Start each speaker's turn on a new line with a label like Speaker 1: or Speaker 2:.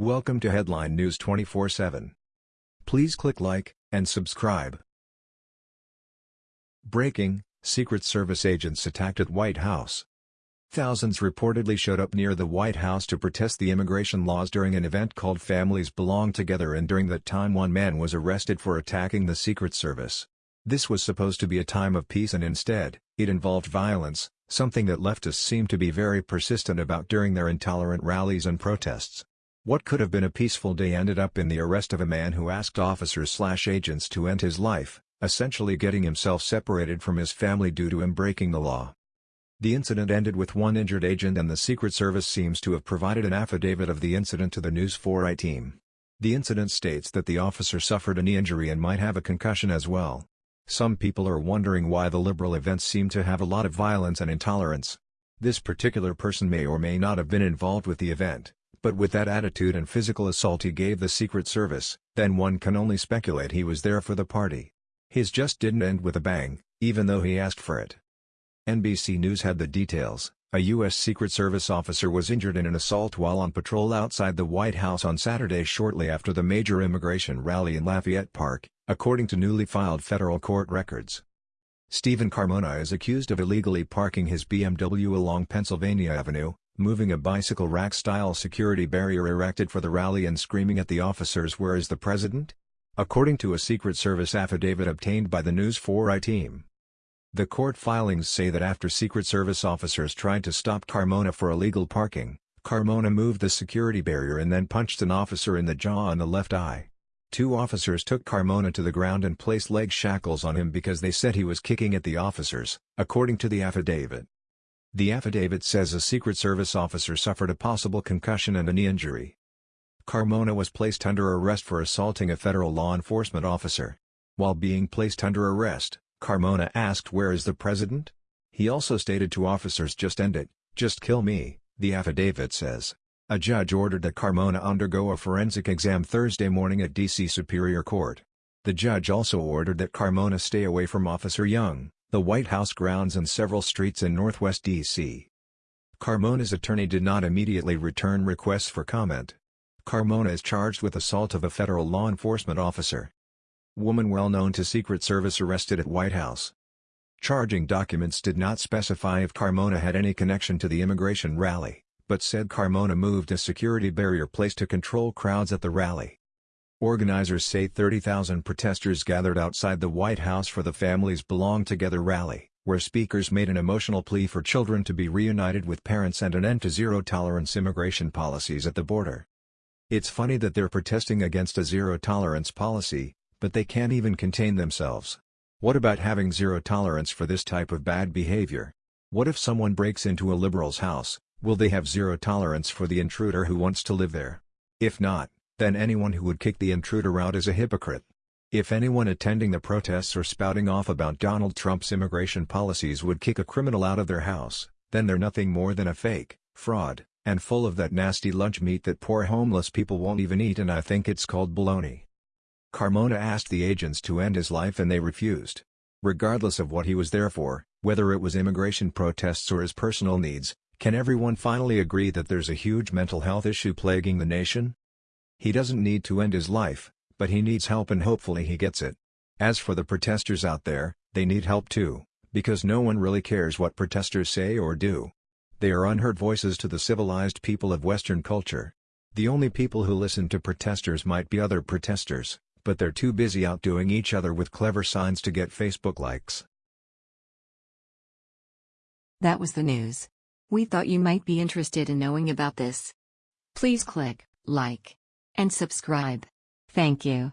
Speaker 1: Welcome to Headline News 24/7. Please click like and subscribe. Breaking: Secret Service agents attacked at White House. Thousands reportedly showed up near the White House to protest the immigration laws during an event called Families Belong Together and during that time one man was arrested for attacking the Secret Service. This was supposed to be a time of peace and instead, it involved violence, something that leftists seem to be very persistent about during their intolerant rallies and protests. What could have been a peaceful day ended up in the arrest of a man who asked officers-slash-agents to end his life, essentially getting himself separated from his family due to him breaking the law. The incident ended with one injured agent and the Secret Service seems to have provided an affidavit of the incident to the News 4i team. The incident states that the officer suffered a knee injury and might have a concussion as well. Some people are wondering why the liberal events seem to have a lot of violence and intolerance. This particular person may or may not have been involved with the event, but with that attitude and physical assault he gave the Secret Service, then one can only speculate he was there for the party. His just didn't end with a bang, even though he asked for it. NBC News had the details. A U.S. Secret Service officer was injured in an assault while on patrol outside the White House on Saturday shortly after the major immigration rally in Lafayette Park, according to newly filed federal court records. Stephen Carmona is accused of illegally parking his BMW along Pennsylvania Avenue, moving a bicycle rack-style security barrier erected for the rally and screaming at the officers where is the president? According to a Secret Service affidavit obtained by the News 4i team. The court filings say that after Secret Service officers tried to stop Carmona for illegal parking, Carmona moved the security barrier and then punched an officer in the jaw and the left eye. Two officers took Carmona to the ground and placed leg shackles on him because they said he was kicking at the officers, according to the affidavit. The affidavit says a Secret Service officer suffered a possible concussion and a knee injury. Carmona was placed under arrest for assaulting a federal law enforcement officer. While being placed under arrest, Carmona asked where is the president? He also stated to officers just end it, just kill me, the affidavit says. A judge ordered that Carmona undergo a forensic exam Thursday morning at D.C. Superior Court. The judge also ordered that Carmona stay away from Officer Young, the White House grounds and several streets in northwest D.C. Carmona's attorney did not immediately return requests for comment. Carmona is charged with assault of a federal law enforcement officer. Woman well known to Secret Service arrested at White House. Charging documents did not specify if Carmona had any connection to the immigration rally, but said Carmona moved a security barrier placed to control crowds at the rally. Organizers say 30,000 protesters gathered outside the White House for the Families Belong Together rally, where speakers made an emotional plea for children to be reunited with parents and an end to zero-tolerance immigration policies at the border. It's funny that they're protesting against a zero-tolerance policy, but they can't even contain themselves. What about having zero tolerance for this type of bad behavior? What if someone breaks into a liberal's house, will they have zero tolerance for the intruder who wants to live there? If not, then anyone who would kick the intruder out is a hypocrite. If anyone attending the protests or spouting off about Donald Trump's immigration policies would kick a criminal out of their house, then they're nothing more than a fake, fraud, and full of that nasty lunch meat that poor homeless people won't even eat and I think it's called baloney. Carmona asked the agents to end his life and they refused. Regardless of what he was there for, whether it was immigration protests or his personal needs, can everyone finally agree that there's a huge mental health issue plaguing the nation? He doesn't need to end his life, but he needs help and hopefully he gets it. As for the protesters out there, they need help too, because no one really cares what protesters say or do. They are unheard voices to the civilized people of Western culture. The only people who listen to protesters might be other protesters but they're too busy outdoing each other with clever signs to get Facebook likes.
Speaker 2: That was the news. We thought you might be interested in knowing about this. Please click like and subscribe. Thank you.